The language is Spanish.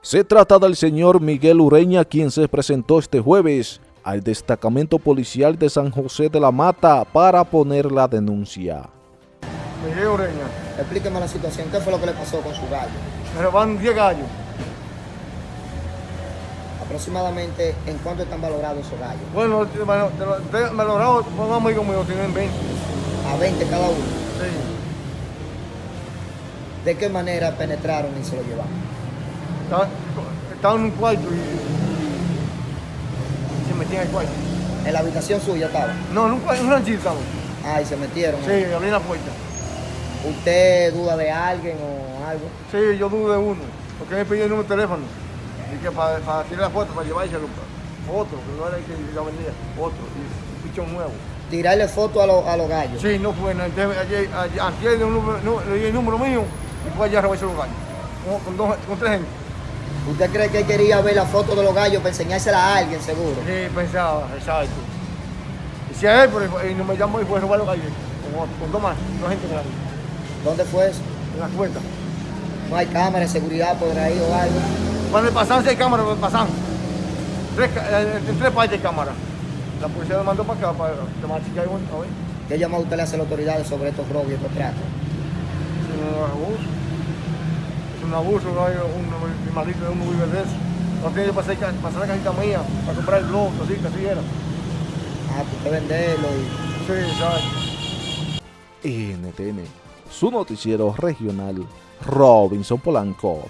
Se trata del señor Miguel Ureña, quien se presentó este jueves al destacamento policial de San José de la Mata para poner la denuncia. Miguel Ureña. Explíqueme la situación, ¿qué fue lo que le pasó con su gallo? Me robaron 10 gallos. Aproximadamente, ¿en cuánto están valorados esos gallos? Bueno, lograron, un amigo mío tienen 20. A 20 cada uno. Sí. ¿De qué manera penetraron y se lo llevaron? Estaba, estaba en un cuarto y, se metían en el cuarto. ¿En la habitación suya estaba? No, en un, cuarto, en un ranchito estamos. Ah, y se metieron. Sí, abrí la puerta. ¿Usted duda de alguien o algo? Sí, yo dudo de uno. Porque me pidió el número de teléfono. Y que para, para tirar la foto, para llevárselo. Otro, que no era el que ya vendía. Otro. Y un pichón nuevo. ¿Tirarle foto a, lo, a los gallos? Sí, no fue. Ayer, ayer, ayer, ayer le di el número mío y fue allá a robarse los gallos. Con, con, dos, con tres gente. ¿Usted cree que quería ver la foto de los gallos para enseñársela a alguien, seguro? Sí, pensaba, exacto. Y si a él, pero, y no me llamó y fue a robar los gallos. Con, con dos más, dos gente grande. ¿Dónde fue eso? En la cuenta. ¿No hay cámara de seguridad por ahí o algo? Cuando pasan, si hay cámara, pasan. Tres, en tres partes de cámara. La policía me mandó para acá para tomar chica y ver. ¿Qué llamado usted le hace a las autoridades sobre estos robos y estos tratos? Un abuso. No hay un, mi marido de uno vive de eso. No tiene que pasar, pasar la cajita mía para comprar el globo, así, que así era. Ah, pues usted venderlo y... Sí, ¿sabes? NTN, su noticiero regional, Robinson Polanco.